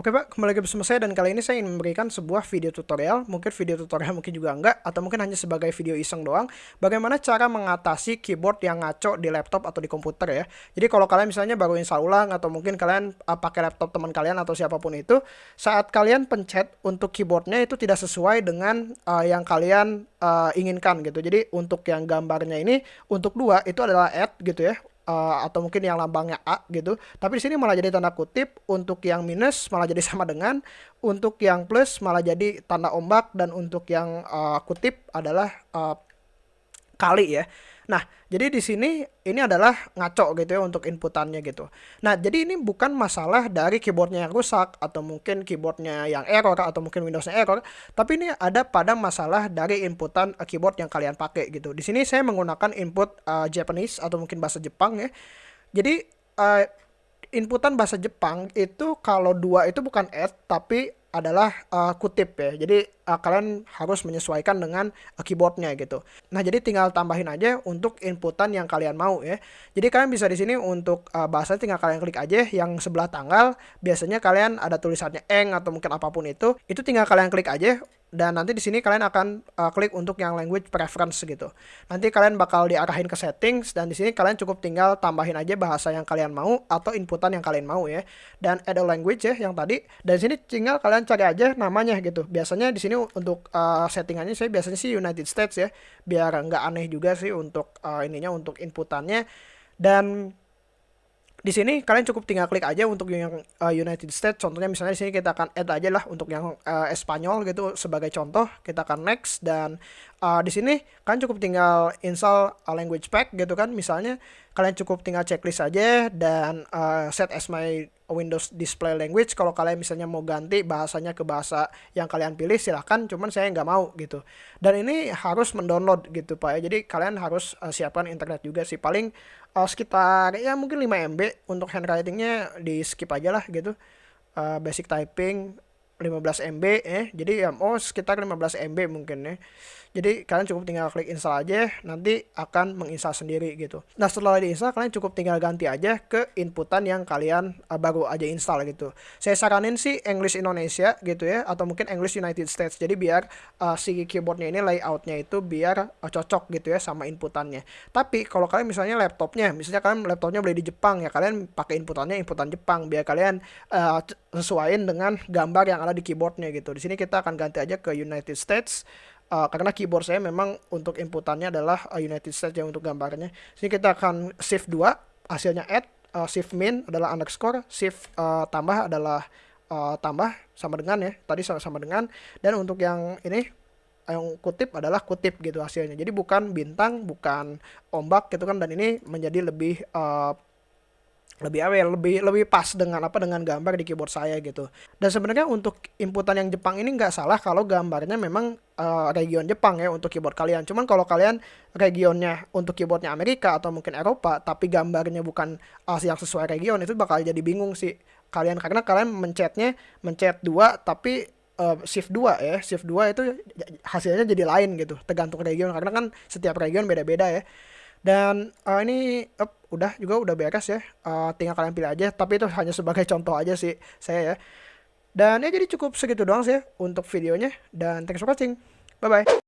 Oke Pak, kembali lagi bersama saya dan kali ini saya ingin memberikan sebuah video tutorial, mungkin video tutorial mungkin juga enggak, atau mungkin hanya sebagai video iseng doang, bagaimana cara mengatasi keyboard yang ngaco di laptop atau di komputer ya. Jadi kalau kalian misalnya baru install ulang, atau mungkin kalian uh, pakai laptop teman kalian atau siapa pun itu, saat kalian pencet untuk keyboardnya itu tidak sesuai dengan uh, yang kalian uh, inginkan gitu. Jadi untuk yang gambarnya ini, untuk dua itu adalah add gitu ya, uh, atau mungkin yang lambangnya A gitu. Tapi di sini malah jadi tanda kutip, untuk yang minus malah jadi sama dengan, untuk yang plus malah jadi tanda ombak dan untuk yang uh, kutip adalah uh, kali ya. Nah, jadi di sini ini adalah ngaco gitu ya untuk inputannya gitu. Nah, jadi ini bukan masalah dari keyboardnya yang rusak atau mungkin keyboardnya yang error atau mungkin Windowsnya error, tapi ini ada pada masalah dari inputan uh, keyboard yang kalian pakai gitu. Di sini saya menggunakan input uh, Japanese atau mungkin bahasa Jepang ya. Jadi uh, inputan bahasa Jepang itu kalau dua itu bukan add tapi adalah uh, kutip ya. Jadi uh, kalian harus menyesuaikan dengan uh, keyboardnya gitu. Nah jadi tinggal tambahin aja untuk inputan yang kalian mau ya. Jadi kalian bisa di sini untuk uh, bahasa tinggal kalian klik aja yang sebelah tanggal. Biasanya kalian ada tulisannya eng atau mungkin apa pun itu. Itu tinggal kalian klik aja dan nanti di sini kalian akan uh, klik untuk yang language preference gitu. Nanti kalian bakal diarahin ke settings dan di sini kalian cukup tinggal tambahin aja bahasa yang kalian mau atau inputan yang kalian mau ya. Dan add a language ya yang tadi. Dan di sini tinggal kalian cari aja namanya gitu. Biasanya di sini untuk uh, settingannya saya biasanya sih United States ya, biar nggak aneh juga sih untuk uh, ininya untuk inputannya. Dan di sini kalian cukup tinggal klik aja untuk yang uh, United States. Contohnya misalnya di sini kita akan add aja lah untuk yang uh, Espanyol gitu sebagai contoh. Kita akan next dan uh, di sini kalian cukup tinggal install a language pack gitu kan. Misalnya kalian cukup tinggal checklist aja dan uh, set as my Windows display language. Kalau kalian misalnya mau ganti bahasanya ke bahasa yang kalian pilih silahkan. Cuman saya nggak mau gitu. Dan ini harus mendownload gitu pak ya. Jadi kalian harus uh, siapkan internet juga sih. Paling uh, sekitar ya mungkin 5 MB untuk handwritingnya di skip aja lah gitu. Uh, basic typing 15 MB ya. Jadi ya oh sekitar 15 MB mungkin ya. Jadi kalian cukup tinggal klik install aja, nanti akan menginstal sendiri gitu. Nah setelah diinstal kalian cukup tinggal ganti aja ke inputan yang kalian uh, baru aja install gitu. Saya saranin sih English Indonesia gitu ya, atau mungkin English United States. Jadi biar uh, si keyboardnya ini layoutnya itu biar uh, cocok gitu ya sama inputannya. Tapi kalau kalian misalnya laptopnya, misalnya kalian laptopnya beli di Jepang ya, kalian pakai inputannya inputan Jepang biar kalian uh, sesuaiin dengan gambar yang ada di keyboardnya gitu. Di sini kita akan ganti aja ke United States uh, karena keyboard saya memang untuk inputannya adalah uh, United States yang untuk gambarnya. Sini kita akan shift 2, hasilnya add, uh, shift min adalah underscore, shift uh, tambah adalah uh, tambah sama dengan ya, tadi sama sama dengan dan untuk yang ini yang kutip adalah kutip gitu hasilnya. Jadi bukan bintang, bukan ombak gitu kan dan ini menjadi lebih uh, lebih aware, lebih lebih pas dengan apa dengan gambar di keyboard saya gitu. Dan sebenarnya untuk inputan yang Jepang ini nggak salah kalau gambarnya memang uh, region Jepang ya untuk keyboard kalian. Cuman kalau kalian regionnya untuk keyboardnya Amerika atau mungkin Eropa, tapi gambarnya bukan uh, yang sesuai region itu bakal jadi bingung sih kalian karena kalian mencetnya mencet dua tapi uh, shift 2 ya shift 2 itu hasilnya jadi lain gitu tergantung region karena kan setiap region beda-beda ya dan uh, ini uh, udah juga udah beres ya. Uh, tinggal kalian pilih aja. Tapi itu hanya sebagai contoh aja sih saya ya. Dan ya jadi cukup segitu doang sih ya untuk videonya. Dan thanks for watching. Bye bye.